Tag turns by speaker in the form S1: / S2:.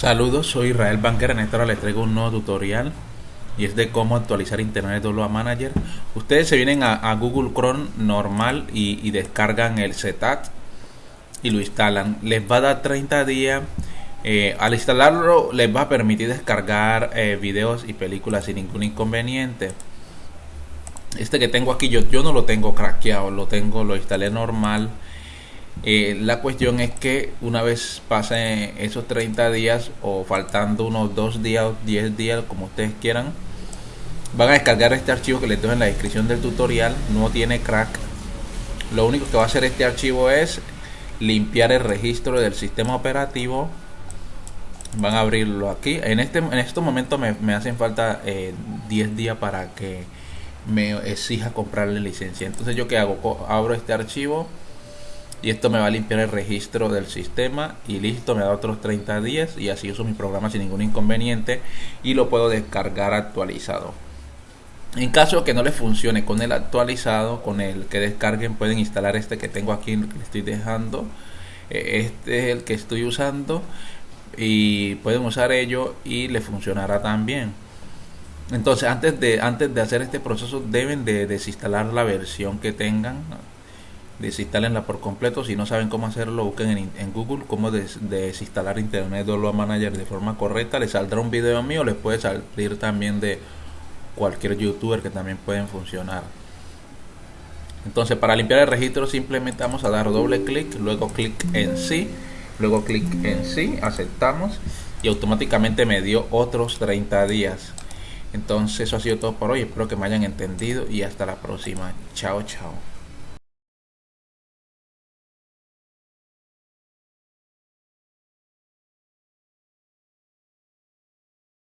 S1: Saludos, soy Israel Banker. En esta hora les traigo un nuevo tutorial y es de cómo actualizar Internet Download Manager. Ustedes se vienen a, Google Chrome normal y, descargan el setup y lo instalan. Les va a dar 30 días. Eh, al instalarlo les va a permitir descargar eh, videos y películas sin ningún inconveniente. Este que tengo aquí yo, yo no lo tengo craqueado, lo tengo, lo instalé normal eh, la cuestión es que una vez pasen esos 30 días o faltando unos 2 días o 10 días, como ustedes quieran, van a descargar este archivo que les dejo en la descripción del tutorial. No tiene crack. Lo único que va a hacer este archivo es limpiar el registro del sistema operativo. Van a abrirlo aquí. En este en estos momentos me, hacen falta 10 eh, días para que me exija comprarle licencia. Entonces yo que hago, abro este archivo y esto me va a limpiar el registro del sistema y listo, me da otros 30 días y así uso mi programa sin ningún inconveniente y lo puedo descargar actualizado. En caso que no les funcione con el actualizado, con el que descarguen, pueden instalar este que tengo aquí, que estoy dejando. Eh, este es el que estoy usando y pueden usar ello y le funcionará también. Entonces, antes de, antes de hacer este proceso, deben de desinstalar la versión que tengan desinstalenla por completo. Si no saben cómo hacerlo, busquen en, Google cómo desinstalar Internet Download Manager de forma correcta. Les saldrá un video mío, les puede salir también de cualquier youtuber que también pueden funcionar. Entonces, para limpiar el registro, simplemente vamos a dar doble clic, luego clic en sí, luego clic en sí, aceptamos y automáticamente me dio otros 30 días. Entonces, eso ha sido todo por hoy. Espero que me hayan entendido y hasta la próxima. Chao, chao.